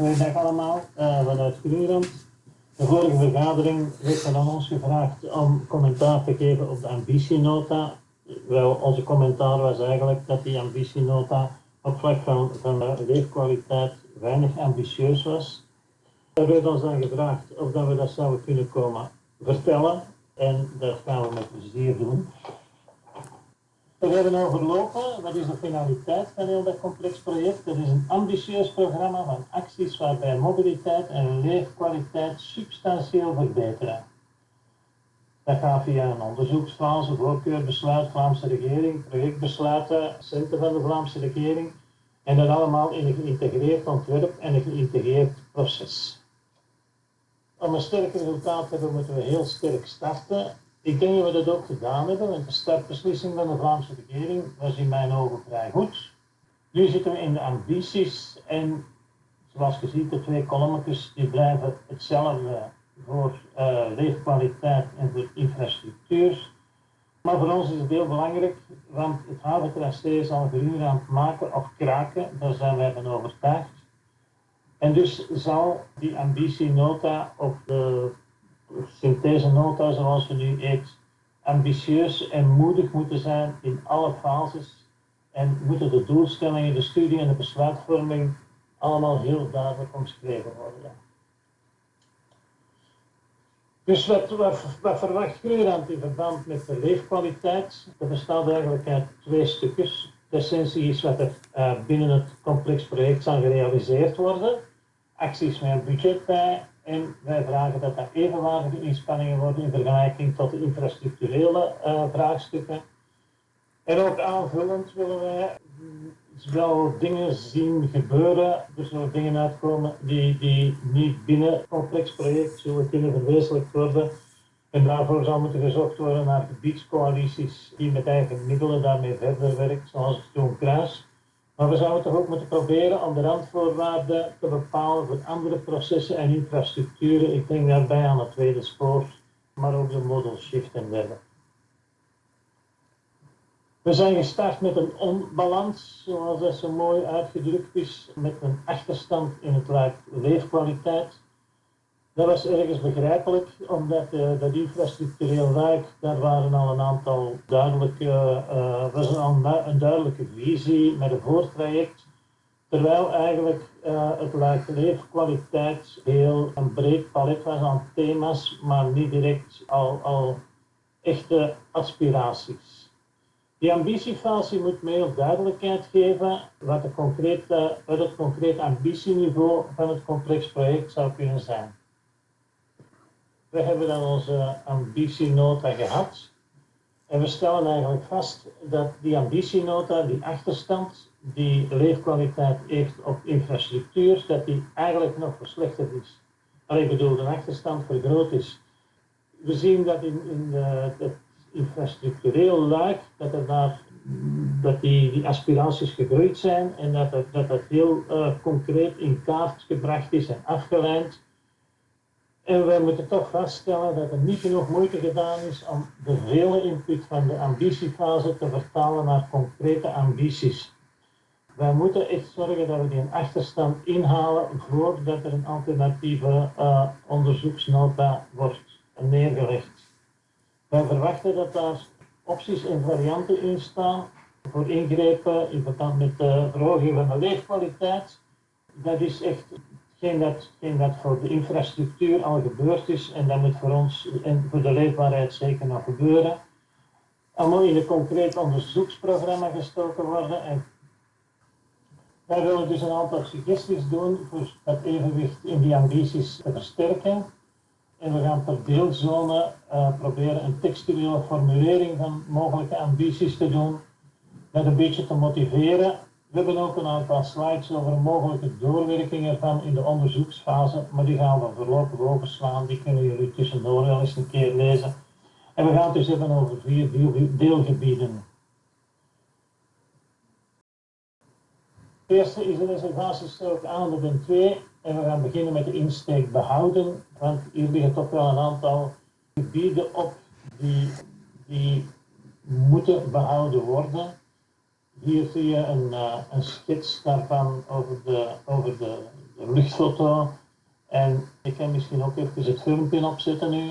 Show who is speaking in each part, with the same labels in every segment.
Speaker 1: Goedendag allemaal, uh, vanuit Groenland. De vorige vergadering werd er aan ons gevraagd om commentaar te geven op de ambitienota. Wel, onze commentaar was eigenlijk dat die ambitienota op vlak van, van leefkwaliteit weinig ambitieus was. Er werd ons dan gevraagd of dat we dat zouden kunnen komen vertellen en dat gaan we met plezier doen. We hebben overlopen, wat is de finaliteit van heel dat complex project? Dat is een ambitieus programma van acties waarbij mobiliteit en leefkwaliteit substantieel verbeteren. Dat gaat via een onderzoeksfase, voorkeurbesluit, Vlaamse regering, projectbesluiten, centen van de Vlaamse regering en dat allemaal in een geïntegreerd ontwerp en een geïntegreerd proces. Om een sterk resultaat te hebben moeten we heel sterk starten ik denk dat we dat ook gedaan hebben, want de startbeslissing van de Vlaamse regering was in mijn ogen vrij goed. Nu zitten we in de ambities en zoals je ziet, de twee kolommetjes die blijven hetzelfde voor uh, leefkwaliteit en voor infrastructuur. Maar voor ons is het heel belangrijk, want het haventracé is al een aan het maken of kraken, daar zijn wij van overtuigd. En dus zal die ambitienota of de synthese-nota zoals we nu eet, ambitieus en moedig moeten zijn in alle fases en moeten de doelstellingen, de studie en de besluitvorming allemaal heel duidelijk omschreven worden. Dus wat, wat, wat verwacht Groenland in verband met de leefkwaliteit? Dat bestaat eigenlijk uit twee stukjes. De essentie is wat er uh, binnen het complex project zal gerealiseerd worden. Acties met budget bij en wij vragen dat er evenwaardige inspanningen worden in vergelijking tot de infrastructurele uh, vraagstukken. En ook aanvullend willen wij wel dingen zien gebeuren, dus er dingen uitkomen die, die niet binnen het complex project zullen kunnen verwezenlijkt worden. En daarvoor zal moeten gezocht worden naar gebiedscoalities die met eigen middelen daarmee verder werken, zoals het Groen Kruis. Maar we zouden toch ook moeten proberen om de randvoorwaarden te bepalen voor andere processen en infrastructuren. Ik denk daarbij aan het tweede spoor, maar ook de model shift en dergelijke. We zijn gestart met een onbalans, zoals dat zo mooi uitgedrukt is, met een achterstand in het leefkwaliteit. Dat was ergens begrijpelijk, omdat uh, dat infrastructureel wijk, daar waren al een aantal duidelijke, uh, was al een duidelijke visie met een voortraject. Terwijl eigenlijk uh, het luik leefkwaliteit heel een breed palet was aan thema's, maar niet direct al, al echte aspiraties. Die ambitiefase moet meer duidelijkheid geven wat, de concrete, wat het concrete ambitieniveau van het complex project zou kunnen zijn. We hebben dan onze ambitienota gehad. En we stellen eigenlijk vast dat die ambitienota, die achterstand, die leefkwaliteit heeft op infrastructuur, dat die eigenlijk nog verslechterd is. Alleen bedoel, de achterstand vergroot is. We zien dat in, in de, het infrastructureel luik, dat, er daar, dat die, die aspiraties gegroeid zijn en dat dat, dat, dat heel uh, concreet in kaart gebracht is en afgeleid. En wij moeten toch vaststellen dat er niet genoeg moeite gedaan is om de vele input van de ambitiefase te vertalen naar concrete ambities. Wij moeten echt zorgen dat we die achterstand inhalen voordat er een alternatieve uh, onderzoeksnota wordt neergelegd. Wij verwachten dat daar opties en varianten in staan voor ingrepen in verband met de verhoging van de leefkwaliteit. Dat is echt geen dat, geen dat voor de infrastructuur al gebeurd is en dat moet voor ons en voor de leefbaarheid zeker nog gebeuren. Allemaal in een concreet onderzoeksprogramma gestoken worden en wij willen dus een aantal suggesties doen voor het evenwicht in die ambities te versterken. En we gaan per deelzone uh, proberen een textuele formulering van mogelijke ambities te doen, met een beetje te motiveren we hebben ook een aantal slides over een mogelijke doorwerking ervan in de onderzoeksfase, maar die gaan we voorlopig overslaan. Die kunnen jullie tussendoor wel eens een keer lezen. En we gaan het dus hebben over vier deelgebieden. Het eerste is de reservatiestrook aan ben 2 en we gaan beginnen met de insteek behouden, want hier liggen toch wel een aantal gebieden op die, die moeten behouden worden. Hier zie je een, uh, een schets daarvan over de, over de de luchtfoto. En ik ga misschien ook even het filmpje opzetten nu.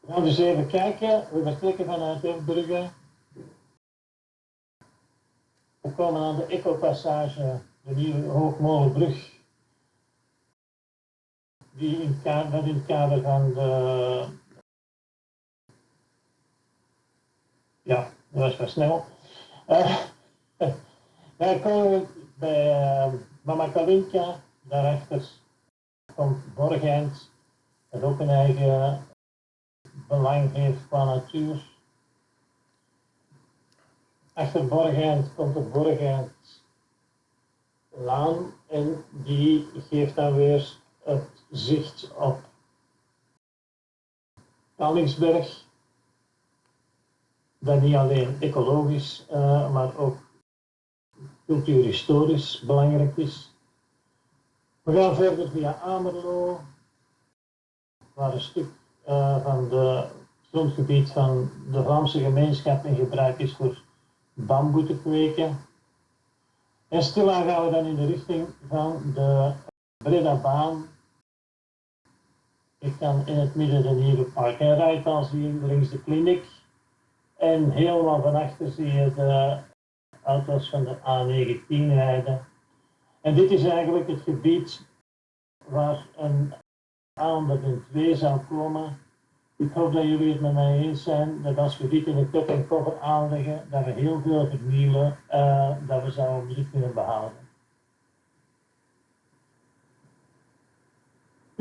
Speaker 1: We gaan dus even kijken. We vertrekken vanuit Eefbrugge. We komen aan de Eco-passage, de nieuwe Hoogmolenbrug. Die in kader, in het kader van de... Ja, dat was wel snel. Uh, daar komen we bij uh, Mama Kalinka, daarachter komt Borgeind, dat ook een eigen belang heeft qua natuur. Achter Borgeind komt de Borgeind Laan en die geeft dan weer het zicht op Kallingsberg. Dat niet alleen ecologisch, uh, maar ook cultuurhistorisch belangrijk is. We gaan verder via Amerlo, waar een stuk uh, van het grondgebied van de Vlaamse gemeenschap in gebruik is voor bamboe te kweken. En stilaan gaan we dan in de richting van de Breda baan. Ik kan in het midden de nieuwe park en rijdt zien, links de kliniek. En helemaal van achter zie je de auto's van de A19 rijden. En dit is eigenlijk het gebied waar een aanbieding 2 zou komen. Ik hoop dat jullie het met mij eens zijn dat als we dit in de kop en cover aanleggen, dat we heel veel vernielen, uh, dat we zouden dit kunnen behouden.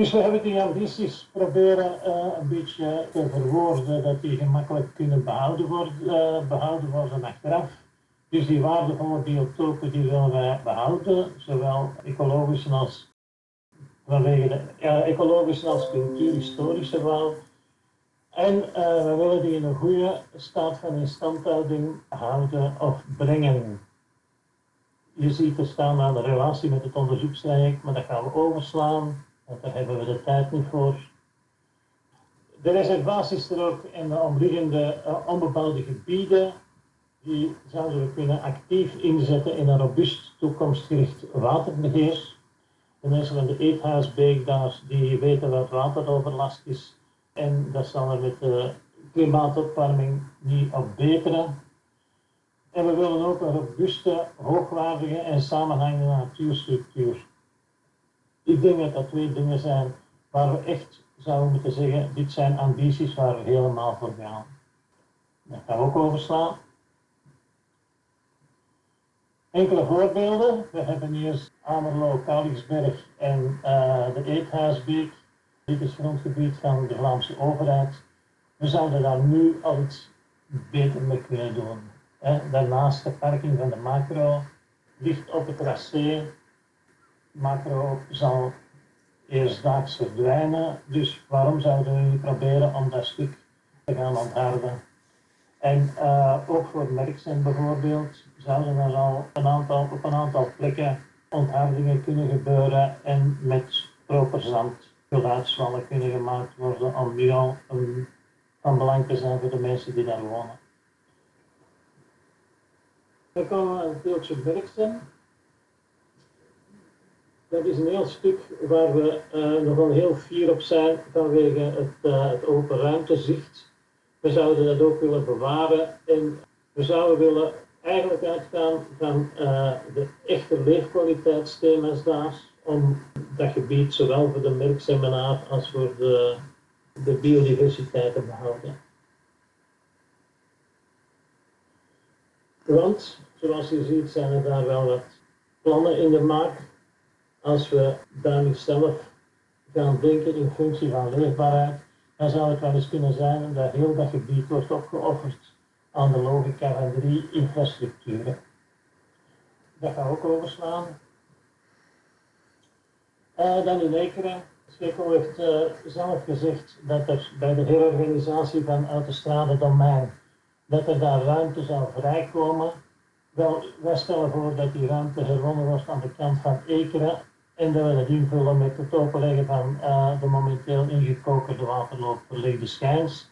Speaker 1: Dus we hebben die ambities proberen uh, een beetje te verwoorden dat die gemakkelijk kunnen behouden worden, uh, behouden worden achteraf. Dus die waardevolle biotopen die willen wij behouden, zowel ecologisch als vanwege de ja, ecologische als cultuurhistorische waarde. En we willen die in een goede staat van instandhouding houden of brengen. Je ziet er staan aan de relatie met het onderzoekstraject, maar dat gaan we overslaan, daar hebben we de tijd niet voor. De reservaties er ook in de omliggende uh, onbebouwde gebieden die zouden we kunnen actief inzetten in een robuust toekomstgericht waterbeheer. De mensen van de Eethuisbeek daar, die weten wat wateroverlast is en dat zal er met de klimaatopwarming niet op beteren. En we willen ook een robuuste, hoogwaardige en samenhangende natuurstructuur. Ik denk dat twee dingen zijn waar we echt zouden moeten zeggen, dit zijn ambities waar we helemaal voor gaan. Dat gaan we ook overslaan. Enkele voorbeelden. We hebben hier Amerlo, Kalingsberg en uh, de Eethuisbeek. Dit is grondgebied van de Vlaamse overheid. We zouden daar nu al iets beter mee kunnen doen. Daarnaast de parking van de macro ligt op het tracé. Macro zal eerstdaags verdwijnen, dus waarom zouden we proberen om dat stuk te gaan ontharden? En uh, ook voor Merksen bijvoorbeeld zouden er al een aantal, op een aantal plekken onthardingen kunnen gebeuren en met proper zand geluidsvallen kunnen gemaakt worden om nu al um, van belang te zijn voor de mensen die daar wonen. Dan komen we het deeltje Berksen. Dat is een heel stuk waar we uh, nogal heel fier op zijn vanwege het, uh, het open ruimtezicht. We zouden dat ook willen bewaren en we zouden willen eigenlijk uitgaan van uh, de echte leefkwaliteitsthema's daar, om dat gebied zowel voor de merkseminaar als voor de, de biodiversiteit te behouden. Want, zoals je ziet, zijn er daar wel wat plannen in de maak. Als we nu zelf gaan denken in functie van leefbaarheid, dan zou het wel eens kunnen zijn dat heel dat gebied wordt opgeofferd aan de logica van drie infrastructuren. Dat gaan we ook overslaan. Uh, dan in Ekeren. Schekko heeft uh, zelf gezegd dat er bij de herorganisatie van Autostrade Domein, dat er daar ruimte zou vrijkomen. Wel, wij stellen voor dat die ruimte herwonnen wordt aan de kant van Ekeren en dat we dat invullen met het openleggen van uh, de momenteel ingekokerde waterloop verlegde schijns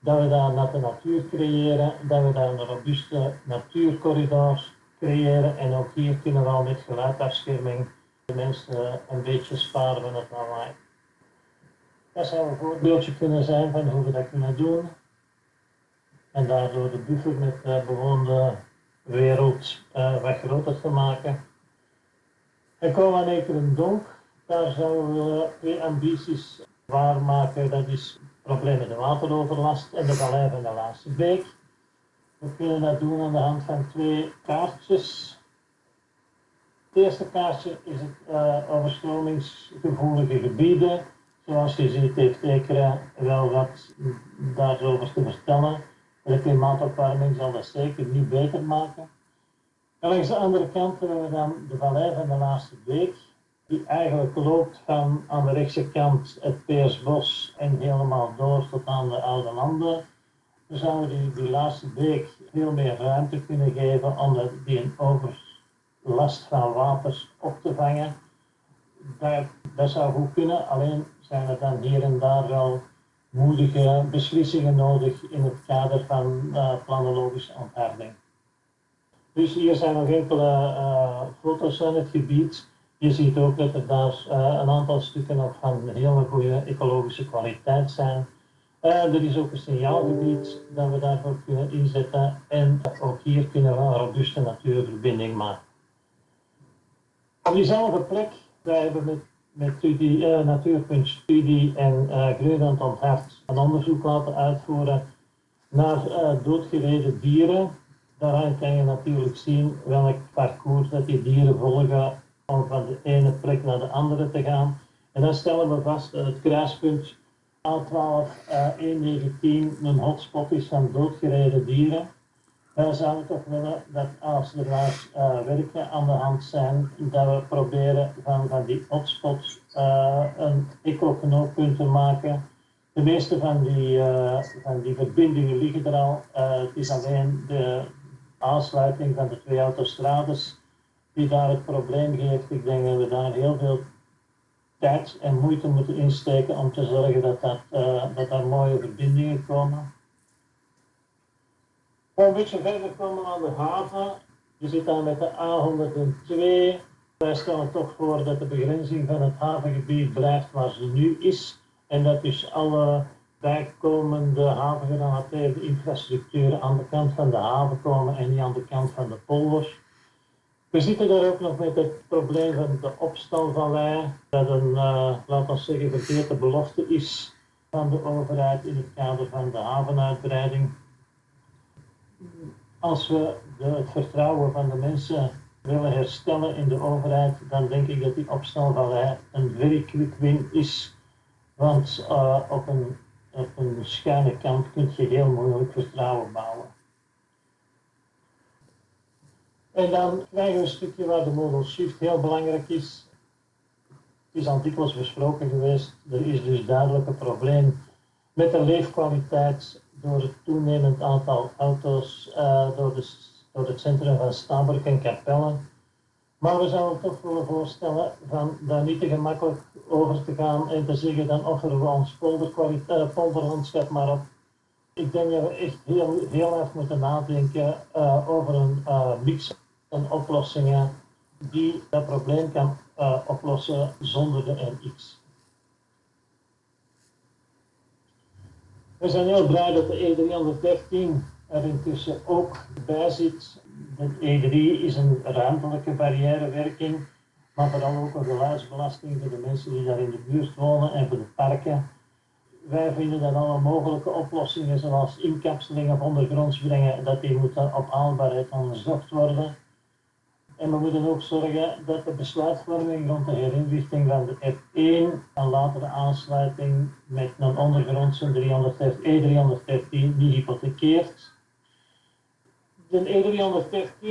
Speaker 1: dat we daar natte natuur creëren, dat we daar een robuuste natuurcorridor creëren. En ook hier kunnen we al met geluidafscherming de mensen een beetje sparen van het lawaai. Dat zou een voorbeeldje kunnen zijn van hoe we dat kunnen doen. En daardoor de buffer met de bewoonde wereld wat groter te maken. Komen we aan een Donk. Daar zouden we twee ambities waarmaken. Dat is het probleem met de wateroverlast en de vallei van de Laatste Beek. We kunnen dat doen aan de hand van twee kaartjes. Het eerste kaartje is het uh, overstromingsgevoelige gebieden. Zoals je ziet heeft Ekera wel wat daarover te vertellen. De klimaatopwarming zal dat zeker niet beter maken. Langs de andere kant hebben we dan de vallei van de Laatste Beek, die eigenlijk loopt van aan de rechtse kant het Peersbos en helemaal door tot aan de Oude Landen. Dan zouden we die, die Laatste Beek veel meer ruimte kunnen geven om die een overlast van waters op te vangen. Dat, dat zou goed kunnen, alleen zijn er dan hier en daar wel moedige beslissingen nodig in het kader van uh, planologische ontharding. Dus hier zijn nog enkele uh, foto's van het gebied. Je ziet ook dat er daar uh, een aantal stukken nog van hele goede ecologische kwaliteit zijn. er is ook een signaalgebied dat we daarvoor kunnen inzetten en ook hier kunnen we een robuuste natuurverbinding maken. Op diezelfde plek, wij hebben met met studie, uh, Natuurpuntstudie en uh, Groenland een onderzoek laten uitvoeren naar doodgereden dieren. Daaraan kan je natuurlijk zien welk parcours dat die dieren volgen om van de ene plek naar de andere te gaan. En dan stellen we vast dat het kruispunt A12 119 een hotspot is van doodgereden dieren wij zouden toch willen dat als er waar uh, werken aan de hand zijn, dat we proberen van, van die hotspots uh, een eco-knooppunt te maken. De meeste van die, uh, van die verbindingen liggen er al. het is alleen de aansluiting van de twee autostrades die daar het probleem geeft. Ik denk dat we daar heel veel tijd en moeite moeten insteken om te zorgen dat, dat, dat er mooie verbindingen komen een beetje verder komen aan de haven. Je zit daar met de A102. Wij stellen toch voor dat de begrenzing van het havengebied blijft waar ze nu is. En dat dus alle bijkomende havengerelateerde infrastructuren aan de kant van de haven komen en niet aan de kant van de polder. We zitten daar ook nog met het probleem van de opstalvallei, dat een, uh, laten we zeggen, verkeerde belofte is van de overheid in het kader van de havenuitbreiding als we de, het vertrouwen van de mensen willen herstellen in de overheid, dan denk ik dat die opstalvallei een very quick win is. Want uh, op, een, een schuine kant kun je heel moeilijk vertrouwen bouwen. En dan krijgen we een stukje waar de model shift heel belangrijk is. Het is al dikwijls besproken geweest. Er is dus duidelijk een probleem met de leefkwaliteit door het toenemend aantal auto's uh, door, door het centrum van Stabroek en Capelle. Maar we zouden toch willen voorstellen van daar niet te gemakkelijk over te gaan en te zeggen dan offeren we ons polderlandschap maar op. Ik denk dat we echt heel, heel erg moeten nadenken uh, over een uh, mix van oplossingen die dat probleem kan oplossen zonder de NX. We zijn heel blij dat de E313 er intussen ook bij zit. De E3 is een ruimtelijke barrièrewerking, maar vooral ook een geluidsbelasting voor de mensen die daar in de buurt wonen en voor de parken. Wij vinden dat alle mogelijke oplossingen, zoals inkapseling of ondergronds brengen, dat die moeten op haalbaarheid onderzocht worden. En we moeten ook zorgen dat de besluitvorming rond de herinrichting van de F1 en later de aansluiting met een ondergrondse 313, E313 niet hypothekeert. De E313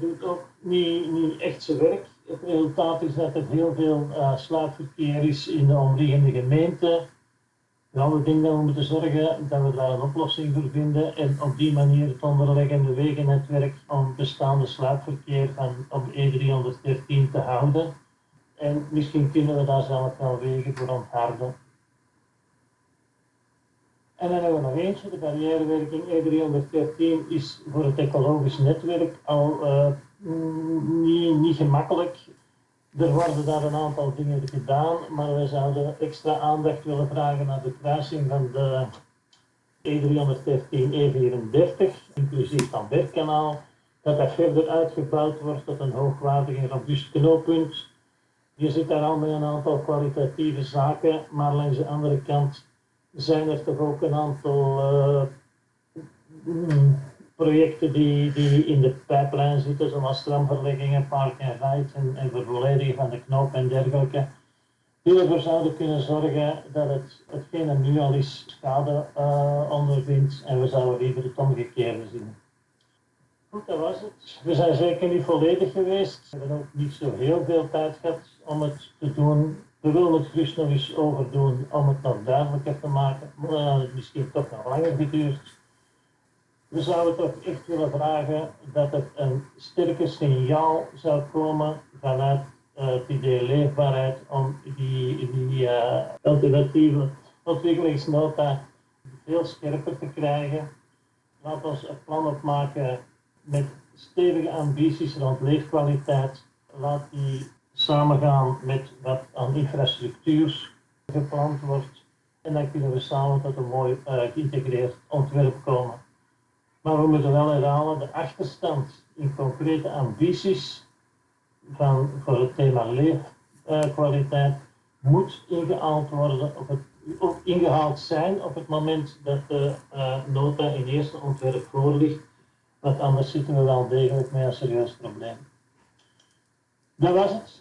Speaker 1: doet ook niet, niet echt zijn werk. Het resultaat is dat er heel veel uh, sluitverkeer is in de omliggende gemeenten. Nou, ik denk dat we moeten zorgen dat we daar een oplossing voor vinden en op die manier het onderliggende wegennetwerk om bestaande sluipverkeer van op E313 te houden. En misschien kunnen we daar zelf wel wegen voor ontharden. En dan hebben we nog eentje, de barrièrewerking E313 is voor het ecologisch netwerk al uh, niet, niet gemakkelijk. Er worden daar een aantal dingen gedaan, maar we zouden extra aandacht willen vragen naar de kruising van de E313, E34, inclusief van Bergkanaal, dat dat verder uitgebouwd wordt tot een hoogwaardig en robuust knooppunt. Je zit daar al met een aantal kwalitatieve zaken, maar langs de andere kant zijn er toch ook een aantal uh, projecten die, die in de pijplijn zitten, zoals tramverleggingen, park en ride en, en van de knoop en dergelijke die ervoor zouden kunnen zorgen dat het, hetgene nu al is schade uh, ondervindt en we zouden liever het omgekeerde zien. Goed, dat was het. We zijn zeker niet volledig geweest. We hebben ook niet zo heel veel tijd gehad om het te doen. We willen het gerust nog eens overdoen om het nog duidelijker te maken. Maar dan het misschien toch nog langer geduurd. We zouden toch echt willen vragen dat het een sterker signaal zou komen vanuit uh, het idee leefbaarheid om die, uh, alternatieve ontwikkelingsnota veel scherper te krijgen. Laat ons een plan opmaken met stevige ambities rond leefkwaliteit. Laat die samengaan met wat aan infrastructuur gepland wordt. En dan kunnen we samen tot een mooi uh, geïntegreerd ontwerp komen. Maar we moeten wel herhalen, de achterstand in concrete ambities van, voor het thema leefkwaliteit moet ingehaald worden, op het, ingehaald zijn op het moment dat de uh, nota in eerste ontwerp voor ligt. Want anders zitten we wel degelijk met een serieus probleem. Dat was het.